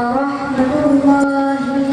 ورحمة الله